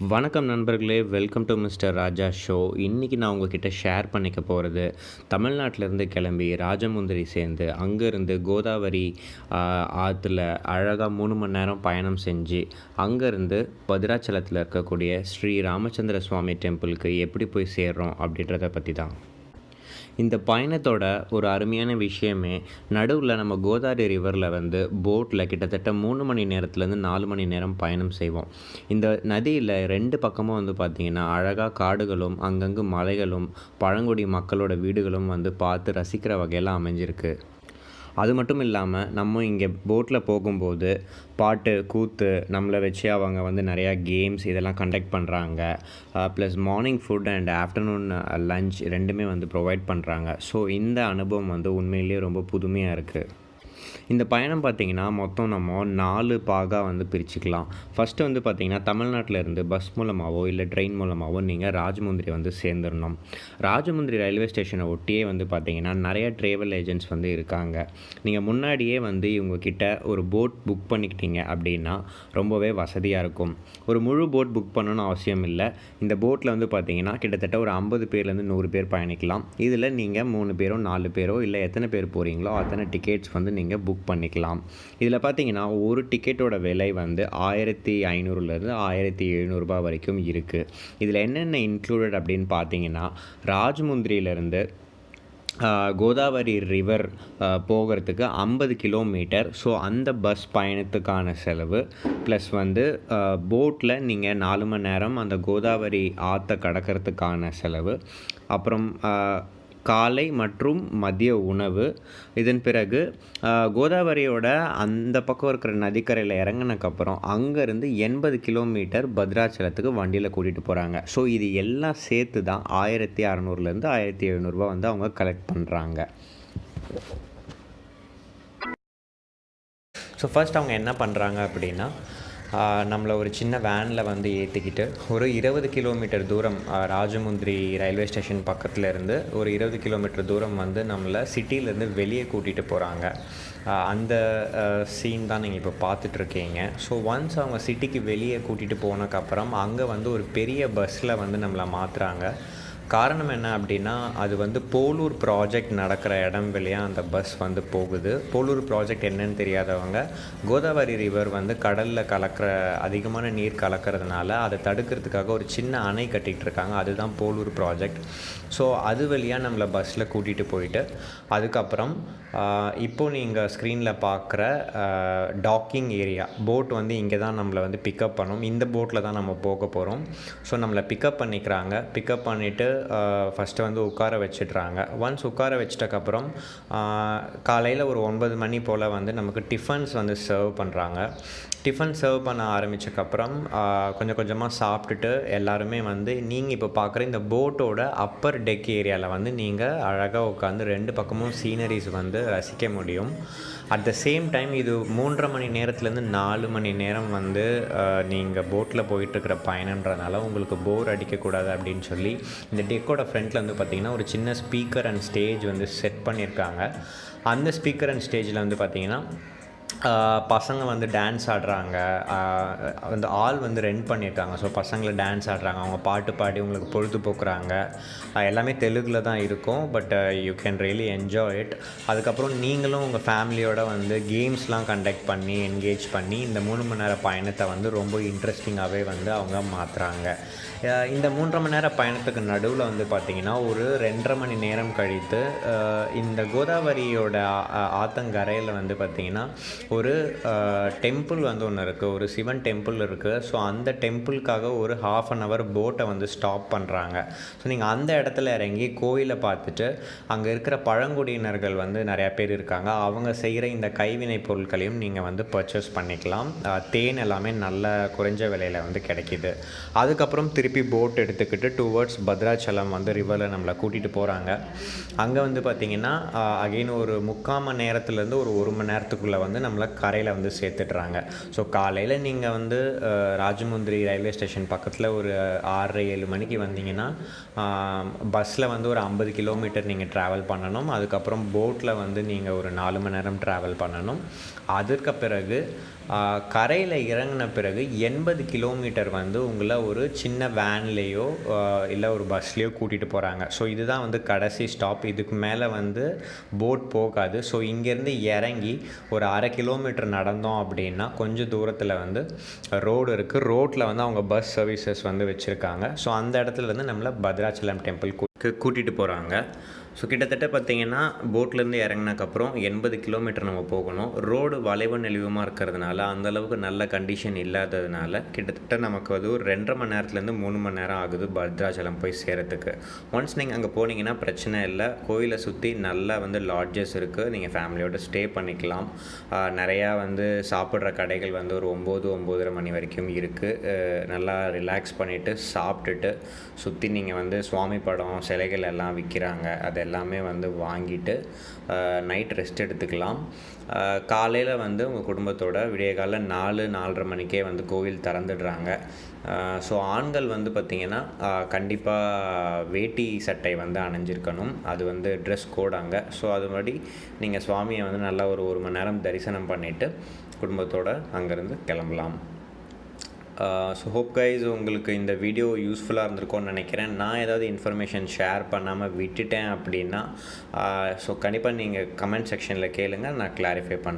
வணக்கம் நண்பர்களே welcome to mister Raja show இன்றைக்கி நான் உங்ககிட்ட ஷேர் பண்ணிக்க போகிறது தமிழ்நாட்டிலேருந்து கிளம்பி ராஜமுந்திரி சேர்ந்து அங்கேருந்து கோதாவரி ஆற்றுல அழகாக மூணு மணி நேரம் பயணம் செஞ்சு அங்கேருந்து பத்ராச்சலத்தில் இருக்கக்கூடிய ஸ்ரீ ராமச்சந்திர சுவாமி டெம்பிளுக்கு எப்படி போய் சேர்றோம் அப்படின்றத பற்றி தான் இந்த பயணத்தோட ஒரு அருமையான விஷயமே நடுவில் நம்ம கோதாவரி ரிவரில் வந்து போட்டில் கிட்டத்தட்ட மூணு மணி நேரத்துலேருந்து நாலு மணி நேரம் பயணம் செய்வோம். இந்த நதியில் ரெண்டு பக்கமும் வந்து பார்த்திங்கன்னா அழகாக காடுகளும் அங்கங்கு மலைகளும் பழங்குடி மக்களோட வீடுகளும் வந்து பார்த்து ரசிக்கிற வகையில் அமைஞ்சிருக்கு. அது மட்டும் இல்லாமல் நம்ம இங்கே போட்டில் போகும்போது பாட்டு கூத்து நம்மளை வச்சு அவங்க வந்து நிறையா கேம்ஸ் இதெல்லாம் கண்டக்ட் பண்ணுறாங்க plus morning food and afternoon lunch ரெண்டுமே வந்து ப்ரொவைட் பண்ணுறாங்க ஸோ இந்த அனுபவம் வந்து உண்மையிலேயே ரொம்ப புதுமையாக இருக்குது இந்த பயணம் பார்த்திங்கன்னா மொத்தம் நம்ம நாலு பாகாக வந்து பிரிச்சுக்கலாம். ஃபஸ்ட்டு வந்து பார்த்திங்கன்னா தமிழ்நாட்டில் இருந்து பஸ் மூலமாகவோ இல்லை ட்ரெயின் மூலமாகவோ நீங்கள் ராஜமுந்திரி வந்து சேர்ந்துடணும் ராஜமுந்திரி ரயில்வே ஸ்டேஷனை ஒட்டியே வந்து பார்த்திங்கன்னா நிறைய ட்ராவல் ஏஜென்ட்ஸ் வந்து இருக்காங்க. நீங்கள் முன்னாடியே வந்து இவங்கக்கிட்ட ஒரு போட் புக் பண்ணிக்கிட்டீங்க அப்படின்னா ரொம்பவே வசதியாக இருக்கும். ஒரு முழு போட் புக் பண்ணணும்னு அவசியம் இல்லை. இந்த போட்டில் வந்து பார்த்திங்கன்னா கிட்டத்தட்ட ஒரு ஐம்பது பேர்லேருந்து நூறு பேர் பயணிக்கலாம். இதில் நீங்கள் மூணு பேரோ நாலு பேரோ இல்லை எத்தனை பேர் போகிறீங்களோ அத்தனை டிக்கெட்ஸ் வந்து நீங்கள் புக் பண்ணிக்கலாம். இதில் பார்த்தீங்கன்னா ஒரு டிக்கெட்டோட விலை வந்து ஆயிரத்தி ஐநூறுலேருந்து ஆயிரத்தி எழுநூறுபா வரைக்கும் இருக்குது இதில் என்னென்ன இன்க்ளூடட் அப்படின்னு பார்த்தீங்கன்னா ராஜமுந்திரியிலேருந்து கோதாவரி ரிவர் போகிறதுக்கு ஐம்பது கிலோமீட்டர் ஸோ அந்த பஸ் பயணத்துக்கான செலவு. ப்ளஸ் வந்து போட்டில் நீங்கள் நாலு மணி நேரம் அந்த கோதாவரி ஆற்றை கடக்கிறதுக்கான செலவு. அப்புறம் காலை மற்றும் மதிய உணவு. இதன் பிறகு கோதாவரியோட அந்த பக்கம் இருக்கிற நதிக்கரையில் இறங்கினக்கப்புறம் அங்கேருந்து எண்பது கிலோமீட்டர் பத்ராச்சலத்துக்கு வண்டியில் கூட்டிகிட்டு போகிறாங்க ஸோ இது எல்லாம் சேர்த்து தான் ஆயிரத்தி அறநூறுலேருந்து ஆயிரத்தி எழுநூறுபா வந்து அவங்க கலெக்ட் பண்ணுறாங்க ஸோ ஃபஸ்ட் அவங்க என்ன பண்ணுறாங்க அப்படின்னா நம்மளை ஒரு சின்ன வேனில் வந்து ஏற்றிக்கிட்டு ஒரு இருபது கிலோமீட்டர் தூரம் ராஜமுந்திரி ரயில்வே ஸ்டேஷன் பக்கத்தில் இருந்து ஒரு இருபது கிலோமீட்டர் தூரம் வந்து நம்மளை சிட்டியிலேருந்து வெளியே கூட்டிகிட்டு போகிறாங்க அந்த சீன் தான் நீங்கள் இப்போ பார்த்துட்ருக்கீங்க. ஸோ ஒன்ஸ் அவங்க சிட்டிக்கு வெளியே கூட்டிகிட்டு போனதுக்கப்புறம் அங்கே வந்து ஒரு பெரிய பஸ்ஸில் வந்து நம்மளை மாற்றுறாங்க காரணம் என்ன அப்படின்னா அது வந்து போலூர் ப்ராஜெக்ட் நடக்கிற இடம் வழியாக அந்த பஸ் வந்து போகுது. போலூர் ப்ராஜெக்ட் என்னன்னு தெரியாதவங்க கோதாவரி ரிவர் வந்து கடலில் கலக்கிற அதிகமான நீர் கலக்கிறதுனால அதை தடுக்கிறதுக்காக ஒரு சின்ன அணை கட்டிகிட்டு இருக்காங்க அதுதான் போலூர் ப்ராஜெக்ட் ஸோ அது வழியாக நம்மளை பஸ்ஸில் கூட்டிகிட்டு போயிட்டு அதுக்கப்புறம் இப்போது நீங்கள் ஸ்க்ரீனில் பார்க்குற டாக்கிங் ஏரியா போட் வந்து இங்கே தான் நம்மளை வந்து பிக்கப் பண்ணும். இந்த போட்டில் தான் நம்ம போக போகிறோம் ஸோ நம்மளை பிக்கப் பண்ணிக்கிறாங்க. பிக்கப் பண்ணிவிட்டு ஃபஸ்ட்டு வந்து உட்கார வச்சிடுறாங்க. ஒன்ஸ் உட்கார வச்சிட்டக்கப்புறம் காலையில் ஒரு ஒன்பது மணி போல் வந்து நமக்கு டிஃபன்ஸ் வந்து சர்வ் பண்ணுறாங்க டிஃபன் சர்வ் பண்ண ஆரம்பித்தக்கப்புறம் கொஞ்சம் கொஞ்சமாக சாப்பிட்டுட்டு எல்லாருமே வந்து நீங்கள் இப்போ பார்க்குற இந்த போட்டோட அப்பர் டெக் ஏரியாவில் வந்து நீங்கள் அழகாக உட்காந்து ரெண்டு பக்கமும் சீனரிஸ் வந்து ரசிக்க முடியும். அட் த சேம் டைம் இது மூன்றரை மணி நேரத்துலேருந்து நாலு மணி நேரம் வந்து நீங்கள் போட்டில் போயிட்டுருக்கிற பயணன்றனால உங்களுக்கு போர் அடிக்கக்கூடாது அப்படின்னு சொல்லி இந்த டெக்கோட ஃப்ரண்ட்டில் வந்து பார்த்திங்கன்னா ஒரு சின்ன ஸ்பீக்கர் அண்ட் ஸ்டேஜ் வந்து செட் பண்ணியிருக்காங்க அந்த ஸ்பீக்கர் அண்ட் ஸ்டேஜில் வந்து பார்த்திங்கன்னா பசங்க வந்து டான்ஸ் ஆடுறாங்க. அந்த ஆள் வந்து ரெண்ட் பண்ணியிருக்காங்க ஸோ பசங்களை டான்ஸ் ஆடுறாங்க. அவங்க பாட்டு பாடி உங்களுக்கு பொழுதுபோக்குறாங்க எல்லாமே தெலுங்கில் தான் இருக்கும். But you can really enjoy it அதுக்கப்புறம் நீங்களும் உங்கள் ஃபேமிலியோட வந்து கேம்ஸ்லாம் கண்டக்ட் பண்ணி என்கேஜ் பண்ணி இந்த மூணு மணி நேர பயணத்தை வந்து ரொம்ப இன்ட்ரெஸ்டிங்காகவே வந்து அவங்க மாற்றுறாங்க இந்த மூன்றரை மணி நேர பயணத்துக்கு நடுவில் வந்து பார்த்திங்கன்னா ஒரு ரெண்டரை மணி நேரம் கழித்து இந்த கோதாவரியோட ஆத்தங்கரையில் வந்து பார்த்திங்கன்னா ஒரு டெம்பிள் வந்து ஒன்று இருக்குது ஒரு சிவன் டெம்பிள் இருக்குது ஸோ அந்த டெம்பிளுக்காக ஒரு ஹாஃப் அன் ஹவர் போட்டை வந்து ஸ்டாப் பண்ணுறாங்க ஸோ நீங்கள் அந்த இடத்துல இறங்கி கோயிலை பார்த்துட்டு அங்கே இருக்கிற பழங்குடியினர்கள் வந்து நிறையா பேர் இருக்காங்க. அவங்க செய்கிற இந்த கைவினை பொருட்களையும் நீங்கள் வந்து பர்ச்சேஸ் பண்ணிக்கலாம். தேன் எல்லாமே நல்ல குறைஞ்ச விலையில் வந்து கிடைக்கிது. அதுக்கப்புறம் திருப்பி போட் எடுத்துக்கிட்டு டுவர்ட்ஸ் பத்ராச்சலம் வந்து ரிவரில் நம்மளை கூட்டிகிட்டு போகிறாங்க அங்கே வந்து பார்த்திங்கன்னா அகெயின் ஒரு முக்கால் மணி நேரத்துலேருந்து ஒரு ஒரு மணி நேரத்துக்குள்ளே வந்து நம்மளை கரையில் வந்து சேர்த்துட்றாங்க. ஸோ காலையில் நீங்கள் வந்து ராஜமுந்திரி ரயில்வே ஸ்டேஷன் பக்கத்தில் ஒரு ஆறரை ஏழு மணிக்கு வந்தீங்கன்னா பஸ்ஸில் வந்து ஒரு ஐம்பது கிலோமீட்டர் நீங்கள் ட்ராவல் பண்ணணும். அதுக்கப்புறம் போட்டில் வந்து நீங்கள் ஒரு நாலு மணி நேரம் ட்ராவல் பண்ணணும். அதற்கு பிறகு கரையில் இறங்கின பிறகு எண்பது கிலோமீட்டர் வந்து உங்களை ஒரு சின்ன வேன்லேயோ இல்லை ஒரு பஸ்லேயோ கூட்டிகிட்டு போகிறாங்க ஸோ இதுதான் வந்து கடைசி ஸ்டாப் இதுக்கு மேலே வந்து போட் போகாது. ஸோ இங்கேருந்து இறங்கி ஒரு அரை கிலோமீட்டர் நடந்தோம் அப்படின்னா கொஞ்சம் தூரத்தில் வந்து ரோடு இருக்குது ரோட்டில் வந்து அவங்க பஸ் சர்வீசஸ் வந்து வச்சுருக்காங்க. ஸோ அந்த இடத்துல வந்து நம்மளை பத்ராச்சலம் டெம்பிள் கூட்டிகிட்டு போகிறாங்க ஸோ கிட்டத்தட்ட பார்த்தீங்கன்னா போட்லேருந்து இறங்கினக்கப்புறம் எண்பது கிலோமீட்டர் நம்ம போகணும். ரோடு வளைவு நெளிவுமாக இருக்கிறதுனால அந்தளவுக்கு நல்ல கண்டிஷன் இல்லாததுனால கிட்டத்தட்ட நமக்கு அது ஒரு ரெண்டரை மணி நேரத்துலேருந்து மூணு மணி நேரம் ஆகுது பத்ராச்சலம் போய் சேரத்துக்கு. ஒன்ஸ் நீங்கள் அங்கே போனீங்கன்னா பிரச்சனை இல்லை. கோயிலை சுற்றி நல்லா வந்து லாட்ஜஸ் இருக்குது நீங்கள் ஃபேமிலியோடு ஸ்டே பண்ணிக்கலாம். நிறையா வந்து சாப்பிட்ற கடைகள் வந்து ஒரு ஒம்பது ஒம்போதரை மணி வரைக்கும் இருக்குது நல்லா ரிலாக்ஸ் பண்ணிவிட்டு சாப்பிட்டுட்டு சுற்றி நீங்கள் வந்து சுவாமி படம் சிலைகள் எல்லாம் விற்கிறாங்க அது எல்லாமே வந்து வாங்கிட்டு நைட் ரெஸ்ட் எடுத்துக்கலாம். காலையில் வந்து உங்கள் குடும்பத்தோட விடிய காலைல நாலு நாலரை மணிக்கே வந்து கோவில் திறந்துடுறாங்க. ஸோ ஆண்கள் வந்து பார்த்திங்கன்னா கண்டிப்பாக வேட்டி சட்டை வந்து அணிஞ்சிருக்கணும். அது வந்து ட்ரெஸ் கோட் அங்கே. ஸோ அது மாதிரி நீங்கள் சுவாமியை வந்து நல்லா ஒரு ஒரு மணி நேரம் தரிசனம் பண்ணிவிட்டு குடும்பத்தோடு அங்கேருந்து கிளம்பலாம். ஸோ ஹோப் கைஸ் உங்களுக்கு இந்த வீடியோ யூஸ்ஃபுல்லாக இருந்திருக்கும்னு நினைக்கிறேன். நான் ஏதாவது இன்ஃபர்மேஷன் ஷேர் பண்ணாமல் விட்டுட்டேன் அப்படின்னா ஸோ கண்டிப்பாக நீங்கள் கமெண்ட் செக்ஷனில் கேளுங்கள் நான் கிளாரிஃபை பண்ணுறேன்